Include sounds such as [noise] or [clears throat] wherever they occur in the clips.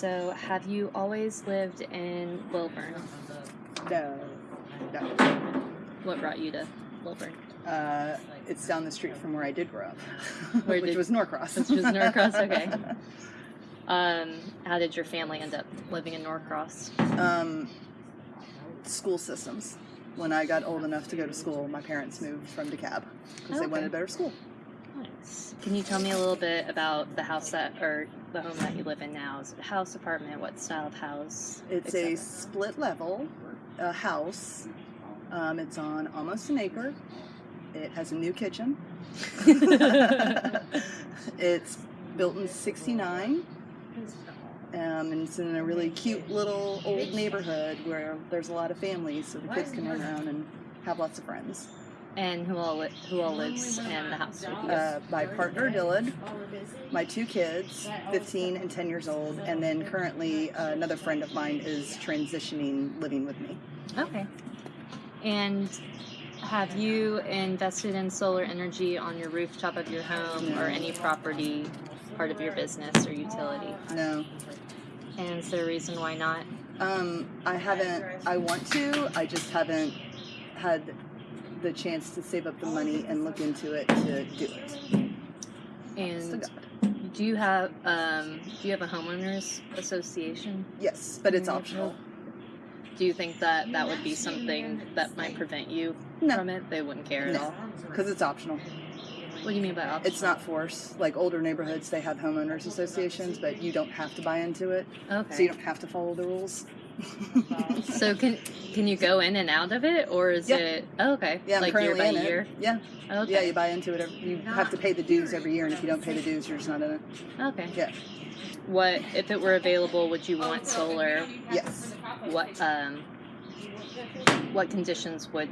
So, have you always lived in Lilburn? No, no. What brought you to Lilburn? Uh, it's down the street from where I did grow up, [laughs] which did- was Norcross. Which was Norcross, okay. [laughs] Um, how did your family end up living in Norcross? um, school systems. When I got old enough to go to school, my parents moved from DeKalb because they Okay. wanted a better school. Nice. Can you tell me a little bit about the house that, or the home that you live in now? Is it a house, apartment? What style of house? It's a split level uh, house. Um, it's on almost an acre. It has a new kitchen. [laughs] it's built in 69 um, and it's in a really cute little old neighborhood where there's a lot of families so the kids can run around and have lots of friends. And who all li- who all lives in the house with you? Uh, my partner Dylan, my two kids, 15 and 10 years old, and then currently uh, another friend of mine is transitioning living with me. Okay. And have you invested in solar energy on your rooftop of your home or any property part of your business or utility? No, And is there a reason why not? um, I haven't. I want to. I just haven't had the chance to save up the money and look into it to do it. And do you have um, do you have a homeowners association? Yes, but it's optional. Do you think that that would be something that might prevent you No. from it? They wouldn't care at No. all. Because it's optional. What do you mean by optional? It's not force. Like older neighborhoods, they have homeowners associations, but you don't have to buy into it, Okay. so you don't have to follow the rules. So can can you go in and out of it, or is Yeah. it oh, okay? yeah, like year by in year. it. Yeah, Okay. yeah, you buy into it. Every, you have to pay the dues every year, and if you don't pay the dues, you're just not in it. Okay. Yeah. What if it were available? Would you want solar? Yes. What um, what conditions would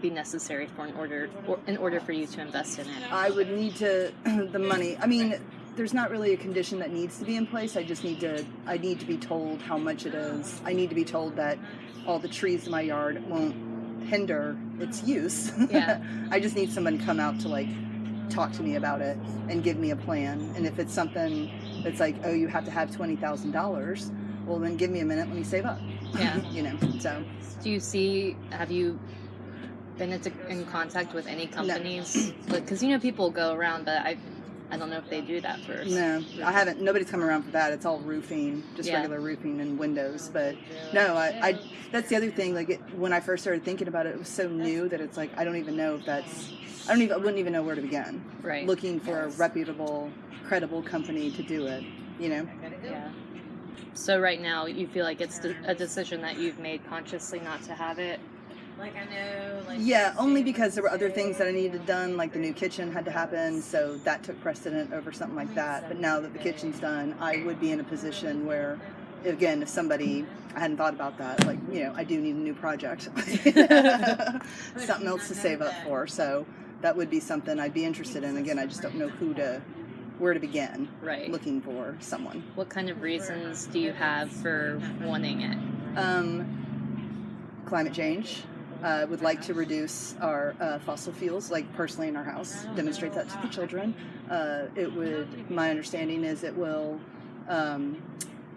be necessary for in order or in order for you to invest in it? I would need to [clears throat] the money. I mean, there's not really a condition that needs to be in place. I just need to. I need to be told how much it is. I need to be told that all the trees in my yard won't hinder its use. Yeah. [laughs] I just need someone to come out to like talk to me about it and give me a plan. And if it's something that's like, oh, you have to have twenty thousand dollars, well, then give me a minute. Let me save up. Yeah. [laughs] you know. So Do you see? Have you been into, in contact with any companies? Because you know people go around, but I I don't know if they do that first. no, I haven't. Nobody's come around for that. It's all roofing, just Yeah. regular roofing and windows. But no, I, I that's the other thing. Like it, when I first started thinking about it, it was so new that it's like I don't even know if that's. I don't even. I wouldn't even know where to begin. Right. Looking for a reputable, credible company to do it. You know. Yeah. So right now, you feel like it's a decision that you've made consciously not to have it. Like I know, like Yeah, only because there were other things that I needed done, like the new kitchen had to happen, so that took precedent over something like that. But now that the kitchen's done, I would be in a position where, again, if somebody, I hadn't thought about that, like, you know, I do need a new project. [laughs] [laughs] something else to save up for, so that would be something I'd be interested in. Again, I just don't know who to, where to begin Right. looking for someone. What kind of reasons do you have for wanting it? Um, climate change. Uh, would like to reduce our uh, fossil fuels, like personally in our house. Demonstrate that to the children. Uh, it would. My understanding is it will um,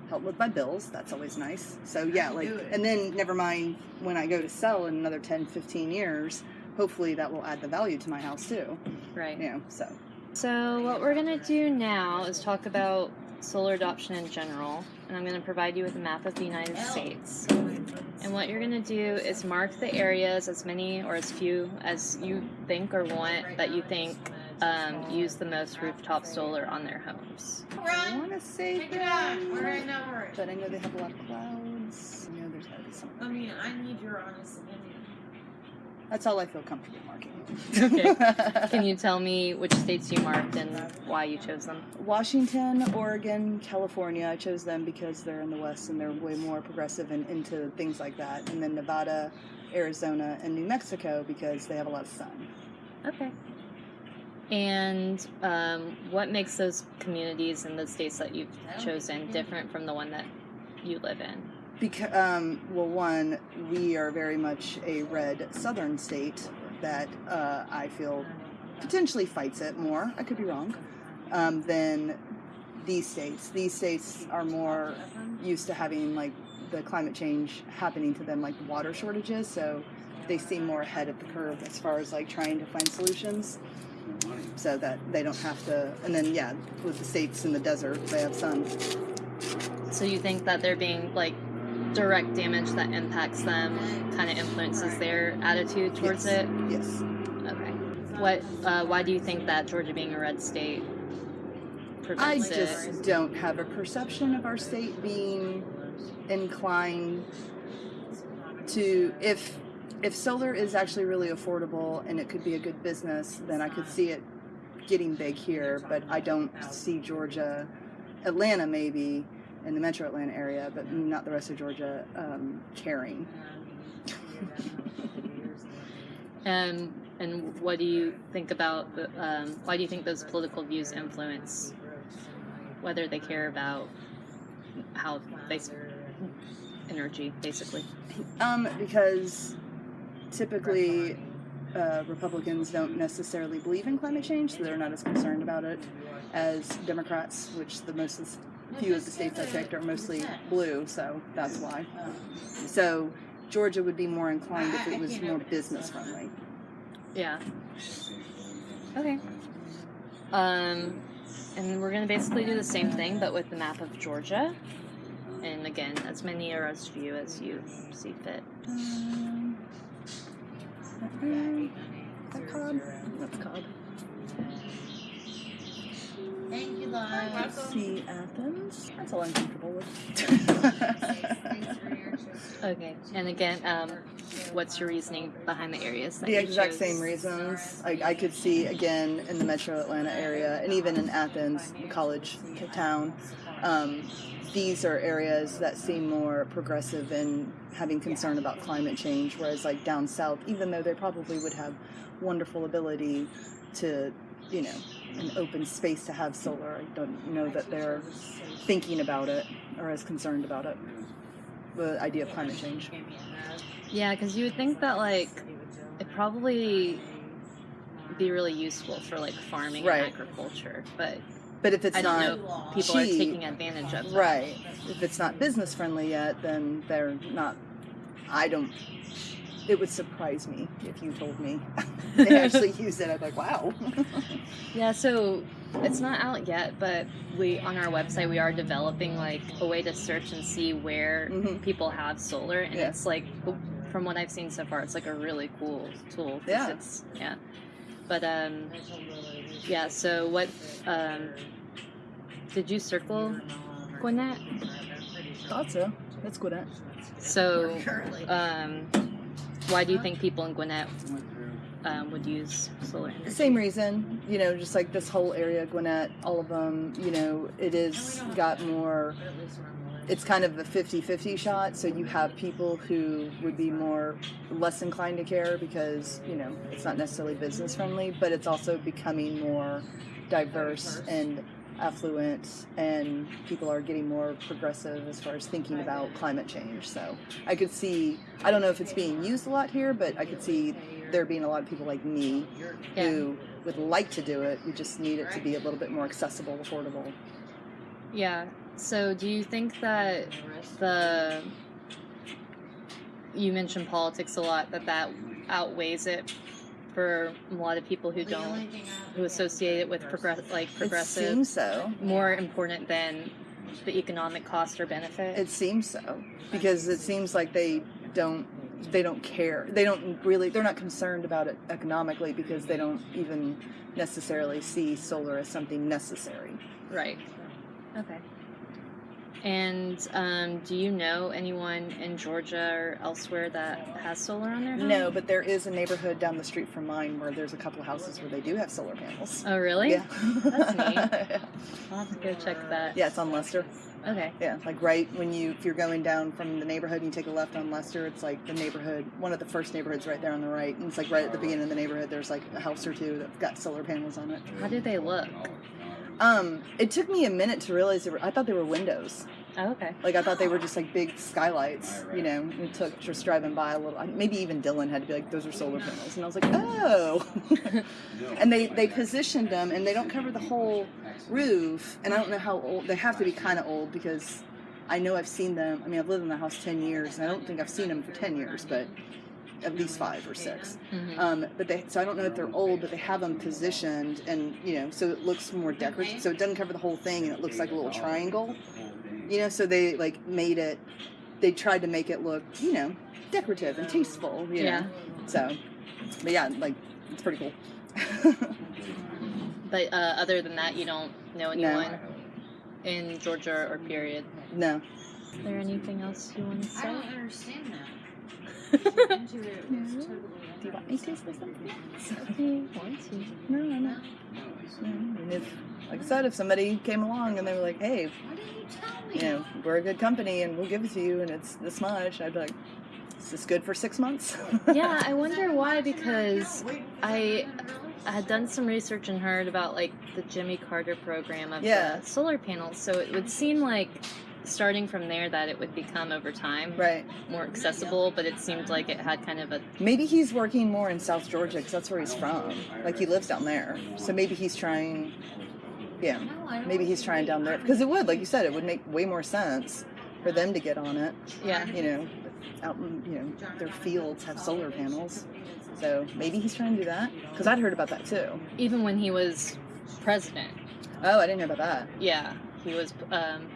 help with my bills. That's always nice. So yeah, like, and then never mind when I go to sell in another 10, 15 years. Hopefully that will add the value to my house too. Right. You know, so So what we're gonna do now is talk about solar adoption in general, and I'm gonna provide you with a map of the United States. And what you're gonna do is mark the areas, as many or as few as you think or want that you think um, use the most rooftop solar on their homes. I want to say take it out. that, All right, now we're. but I know they have a lot of clouds. You know, there's gotta be something. I mean, I need your honest opinion. That's all I feel comfortable marking. Okay. [laughs] Can you tell me which states you marked and why you chose them? Washington, Oregon, California. I chose them because they're in the West and they're way more progressive and into things like that. And then Nevada, Arizona, and New Mexico because they have a lot of sun. Okay. And um, what makes those communities and the states that you've chosen different from the one that you live in? Because, um, well, one, we are very much a red southern state that uh, I feel potentially fights it more. I could be wrong. Um, than these states. These states are more used to having like the climate change happening to them, like water shortages. So they seem more ahead of the curve as far as like trying to find solutions, so that they don't have to. And then yeah, with the states in the desert, they have sun. So you think that they're being like direct damage that impacts them kind of influences their attitude towards Yes. it? Yes. Okay. What? Uh, why do you think that Georgia being a red state I just it? don't have a perception of our state being inclined to if if solar is actually really affordable and it could be a good business, then I could see it getting big here. But I don't see Georgia, Atlanta maybe in the Metro Atlanta area, but not the rest of Georgia um, caring. And [laughs] and what do you think about? the- Um, why do you think those political views influence whether they care about how they energy, basically? Um, because typically uh, Republicans don't necessarily believe in climate change, so they're not as concerned about it as Democrats, which the most few of the states I picked are mostly blue, so that's why. So Georgia would be more inclined if it was more business friendly. Yeah. Okay. Um, and we're gonna basically do the same thing, but with the map of Georgia. And again, as many or as few as you see fit. Um, Cobb? That's. Thank you, love. See Athens. That's all I'm comfortable with. Okay. And again, um, what's your reasoning behind the areas the exact chose? same reasons. I, I could see again in the metro Atlanta area and even in Athens, the college town. Um, these are areas that seem more progressive in having concern about climate change, whereas like down south, even though they probably would have wonderful ability to, you know, an open space to have solar, I don't know that they're thinking about it or as concerned about it. The idea of climate change. Yeah, because you would think that like it probably be really useful for like farming Right. and agriculture, but But if it's I not people are taking advantage of that. Right. If it's not business friendly yet, then they're not. I don't. It would surprise me if you told me [laughs] they actually [laughs] use it. I'd be like, wow. [laughs] Yeah, so it's not out yet, but we on our website we are developing like a way to search and see where Mhm. people have solar, and Yeah. it's like from what I've seen so far, it's like a really cool tool. Yeah. It's, yeah. But um, yeah. So what um, did you circle, Gwinnett? Thought so. That's good. So um, why do you think people in Gwinnett um, would use solar energy? Same reason, you know, just like this whole area, Gwinnett, all of them, you know, it is got more. It's kind of a 50-50 shot, so you have people who would be more less inclined to care because you know it's not necessarily business friendly, but it's also becoming more diverse and affluent, and people are getting more progressive as far as thinking about climate change. So I could see. I don't know if it's being used a lot here, but I could see there being a lot of people like me who would like to do it. We just need it to be a little bit more accessible, affordable. Yeah. So, do you think that the you mentioned politics a lot that that outweighs it for a lot of people who don't who associate it with progress like progressive? It progressive seems so. more important than the economic cost or benefit? It seems so because it seems like they don't they don't care. They don't really they're not concerned about it economically because they don't even necessarily see solar as something necessary. right. Okay. And um, do you know anyone in Georgia or elsewhere that has solar on their home? No, but there is a neighborhood down the street from mine where there's a couple houses where they do have solar panels. Oh, really? Yeah. That's neat. [laughs] I'll have to go check that. Yeah, it's on Lester. Okay. Yeah, like right when you if you're going down from the neighborhood and you take a left on Lester, it's like the neighborhood, one of the first neighborhoods right there on the right, and it's like right at the beginning of the neighborhood. There's like a house or two that's got solar panels on it. How do they look? Um, it took me a minute to realize they were. I thought they were windows. Oh, okay. Like I thought they were just like big skylights, you know. It took just driving by a little. Maybe even Dylan had to be like, "Those are solar panels," and I was like, "Oh." [laughs] and they they positioned them, and they don't cover the whole roof. And I don't know how old they have to be. Kind of old because I know I've seen them. I mean, I've lived in the house ten years, and I don't think I've seen them for ten years, but at least five or 6 Mhm. Um, but they so I don't know if they're old, but they have them positioned, and you know, so it looks more decorative. So it doesn't cover the whole thing, and it looks like a little triangle. You know, so they like made it. They tried to make it look, you know, decorative and tasteful. You Yeah. know, so. But yeah, like it's pretty cool. [laughs] But uh, other than that, you don't know No. anyone in Georgia or period. no. Is there anything else you want to say? I don't understand that. Do you want me to say something? If you want to. No, no, no. And if, like I said, if somebody came along and they were like, "Hey, Why you tell me? you know, we're a good company and we'll give it to you, and it's this much," I'd be like, "Is this good for six months?" [laughs] Yeah, I wonder why because I I had done some research and heard about like the Jimmy Carter program of Yeah. the solar panels. So it would seem like starting from there that it would become over time right. more accessible, but it seemed like it had kind of a Maybe he's working more in South Georgia because that's where he's from. Like he lives down there, so maybe he's trying. Yeah, No, I don't maybe he's trying down there because it would, like you said, it would make way more sense for them to get on it. yeah. You know, out in you know their fields have solar panels, so maybe he's trying to do that. Because I'd heard about that too. Even when he was president, Oh, I didn't know about that. yeah, he was. Um,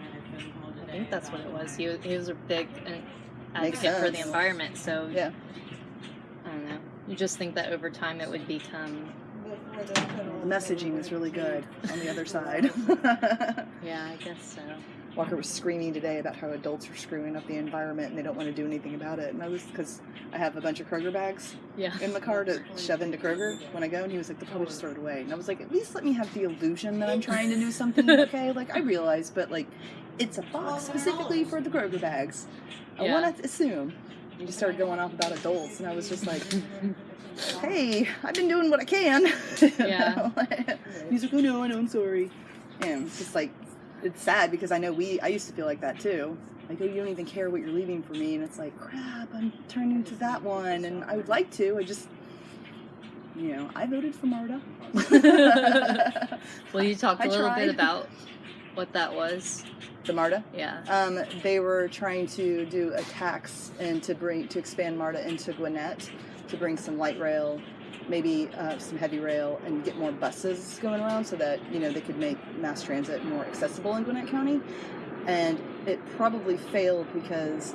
I think that's what it was. He was, he was a big uh, advocate for the environment. So Yeah. I don't know. You just think that over time it would become. The messaging is really good on the other side. [laughs] Yeah, I guess so. Walker was screaming today about how adults are screwing up the environment and they don't want to do anything about it. And I was because I have a bunch of Kroger bags Yeah. in the car to shove into Kroger when I go, and he was like, "They'll probably just throw it away." And I was like, "At least let me have the illusion that I'm trying to do something." [laughs] Okay, like I realize, but like, it's a box specifically for the Kroger bags. I Yeah. want to assume. And He started going off about adults, and I was just like, [laughs] "Hey, I've been doing what I can." [laughs] Yeah. He's like, "Oh no, I know, I'm sorry." And it's just like, it's sad because I know we. I used to feel like that too. Like, oh, you don't even care what you're leaving for me, and it's like, crap, I'm turning to that one, and I would like to. I just, you know, I voted for Marta. [laughs] Will you talk a I little bit about what that was? the Marta. Yeah. Um, they were trying to do a tax and to bring to expand MARTA into Gwinnett to bring some light rail, maybe uh, some heavy rail, and get more buses going around so that you know they could make mass transit more accessible in Gwinnett County. And it probably failed because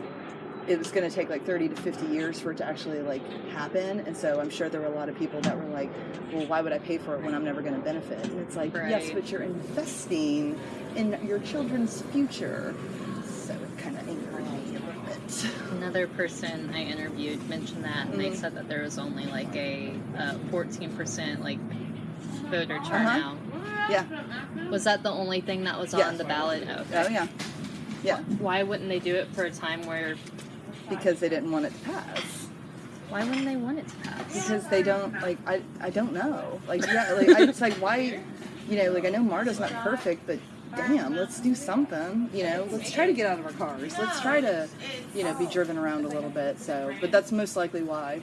it was going to take like 30 to 50 years for it to actually like happen. And so i'm sure there were a lot of people that were like well why would i pay for it when i'm never going to benefit? And it's like yes but you're investing in your children's future kind of a little bit Another person I interviewed mentioned that, and they Mhm. said that there was only like a uh, 14% like voter Uh-huh. turnout. Yeah. Was that the only thing that was Yeah. on the ballot? Okay. oh yeah yeah Why wouldn't they do it for a time where? because they didn't want it to pass Why wouldn't they want it to pass? because they don't like I, I don't know like yeah like I, it's like why you know like I know Marta's not perfect but damn let's do something you know let's try to get out of our cars let's try to you know be driven around a little bit so but that's most likely why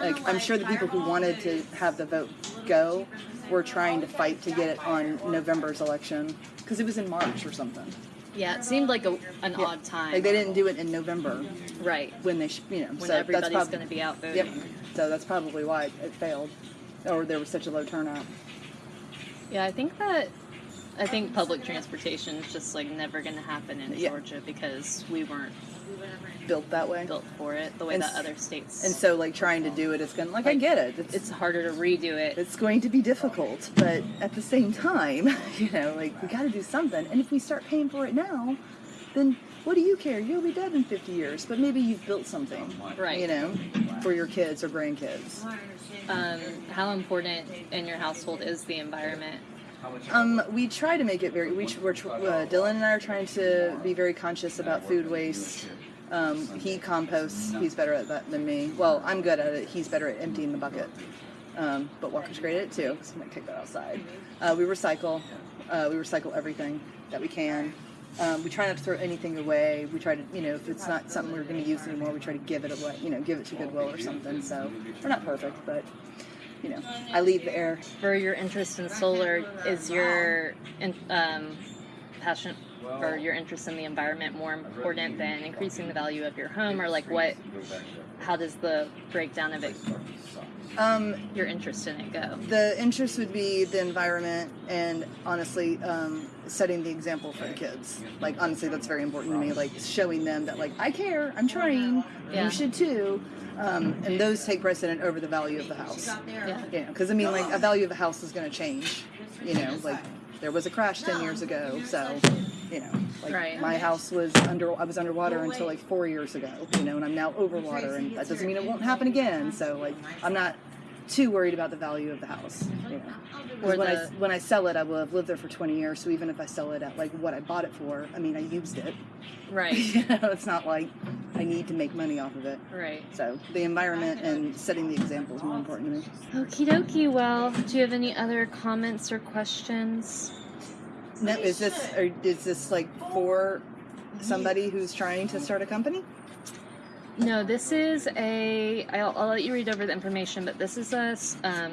like I'm sure the people who wanted to have the vote go were trying to fight to get it on November's election because it was in March or something Yeah, it seemed like a, an Yeah. odd time. like they didn't do it in November right when they sh- you know when so everybody's going to be out voting. Yep. So that's probably why it failed, or there was such a low turnout. Yeah, I think that I think public transportation is just like never going to happen in Yeah. Georgia because we weren't Built that way, built for it the way And that other states. and so like trying to do it, it is gonna like I get it. It's, it's harder to redo it. it's going to be difficult, but at the same time, [laughs] you know, like we got to do something. And if we start paying for it now, then what do you care? You'll be dead in 50 years, but maybe you've built something, Right. You know, for your kids or grandkids. Um, how important in your household is the environment? Um, we try to make it very. We, we're uh, Dylan and I are trying to be very conscious about food waste. Um, he composts. He's better at that than me. Well, I'm good at it. He's better at emptying the bucket. Um, but Walker's great at it too. So I'm gonna take that outside. Uh, we recycle. Uh, we recycle everything that we can. Um, we try not to throw anything away. We try to, you know, if it's not something we're going to use anymore, we try to give it away. You know, give it to Goodwill or something. So we're not perfect, but you know, I leave the air. For your interest in solar, is your in, um, passion or your interest in the environment more important than increasing the value of your home, or like what? How does the breakdown of it, Um, your interest in it, go? the interest would be the environment and honestly um, setting the example for the kids like honestly that's very important to me like showing them that like i care i'm trying Yeah. you should too um, and those take precedent over the value of the house Yeah. you know because i mean like a value of a house is going to change you know like there was a crash 10 years ago so you know like Right. my house was under i was underwater until like four years ago you know and i'm now over water and that doesn't mean it won't happen again so like i'm not too worried about the value of the house mm-hmm. you know Or when I when I sell it, I will have lived there for 20 years. So even if I sell it at like what I bought it for, I mean, I used it. Right. [laughs] you know, it's not like I need to make money off of it. Right. So the environment and setting the example is more important to me. Okie dokie. Well, do you have any other comments or questions? No, is this or is this like for somebody who's trying to start a company? No, this is a. I'll, I'll let you read over the information, but this is a um,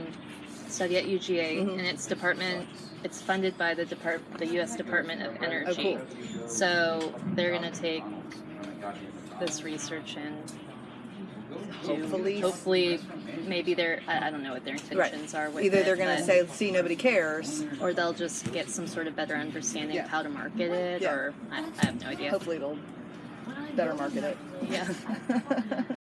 study at UGA, Mhm. and its department. It's funded by the depart, the U.S. Department of Energy. Oh, cool. So they're gonna take this research and do, Hopefully- hopefully, maybe they're. I, I don't know what their intentions are with Either they're going to say, "See, nobody cares." or they'll just get some sort of better understanding Yeah. of how to market it, Yeah. or I, I have no idea. Hopefully, it'll better market it. Yeah. [laughs]